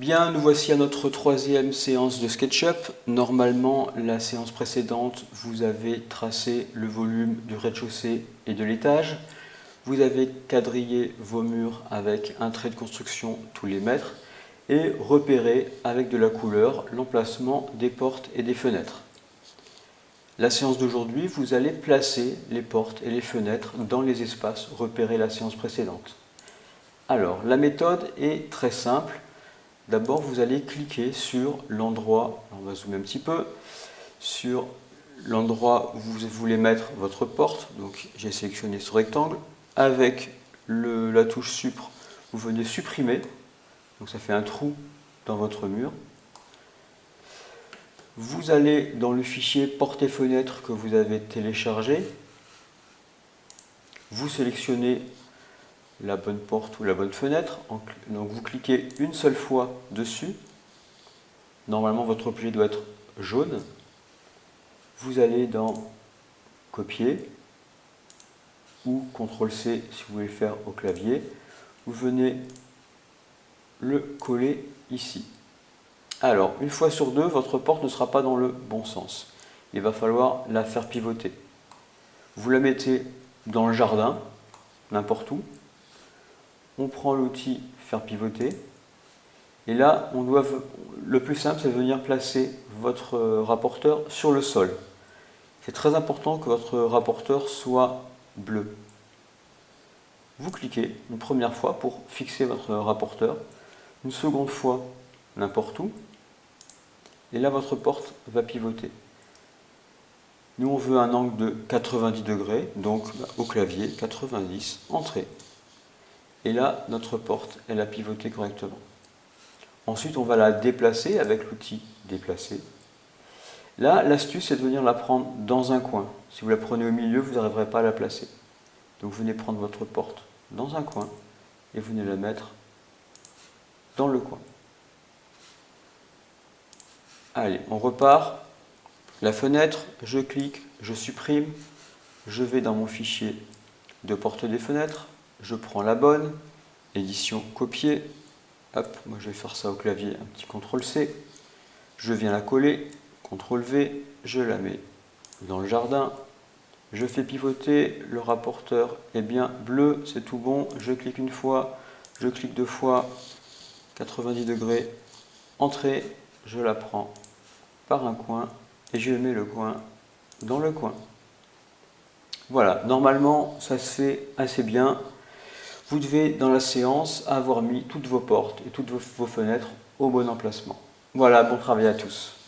Bien, nous voici à notre troisième séance de SketchUp. Normalement, la séance précédente, vous avez tracé le volume du rez-de-chaussée et de l'étage. Vous avez quadrillé vos murs avec un trait de construction tous les mètres et repéré avec de la couleur l'emplacement des portes et des fenêtres. La séance d'aujourd'hui, vous allez placer les portes et les fenêtres dans les espaces repérés la séance précédente. Alors, la méthode est très simple. D'abord, vous allez cliquer sur l'endroit, on va zoomer un petit peu, sur l'endroit où vous voulez mettre votre porte. Donc, j'ai sélectionné ce rectangle. Avec la touche Supre, vous venez supprimer. Donc, ça fait un trou dans votre mur. Vous allez dans le fichier porte et fenêtre que vous avez téléchargé. Vous sélectionnez la bonne porte ou la bonne fenêtre. Donc vous cliquez une seule fois dessus. Normalement votre objet doit être jaune. Vous allez dans copier ou CTRL-C si vous voulez le faire au clavier. Vous venez le coller ici. Alors, une fois sur deux, votre porte ne sera pas dans le bon sens. Il va falloir la faire pivoter. Vous la mettez dans le jardin, n'importe où, on prend l'outil faire pivoter, et là, on doit, le plus simple, c'est de venir placer votre rapporteur sur le sol. C'est très important que votre rapporteur soit bleu. Vous cliquez une première fois pour fixer votre rapporteur, une seconde fois n'importe où, et là votre porte va pivoter. Nous on veut un angle de 90 degrés, donc au clavier 90, entrée. Et là, notre porte, elle a pivoté correctement. Ensuite, on va la déplacer avec l'outil déplacer. Là, l'astuce, c'est de venir la prendre dans un coin. Si vous la prenez au milieu, vous n'arriverez pas à la placer. Donc, venez prendre votre porte dans un coin et venez la mettre dans le coin. Allez, on repart. La fenêtre, je clique, je supprime, je vais dans mon fichier de porte des fenêtres, je prends la bonne, édition copier, hop, moi je vais faire ça au clavier, un petit CTRL C, je viens la coller, CTRL V, je la mets dans le jardin, je fais pivoter, le rapporteur. Est bien bleu, c'est tout bon, je clique une fois, je clique deux fois, 90 degrés, entrée, je la prends par un coin et je mets le coin dans le coin. Voilà, normalement ça se fait assez bien. Vous devez, dans la séance, avoir mis toutes vos portes et toutes vos fenêtres au bon emplacement. Voilà, bon travail à tous.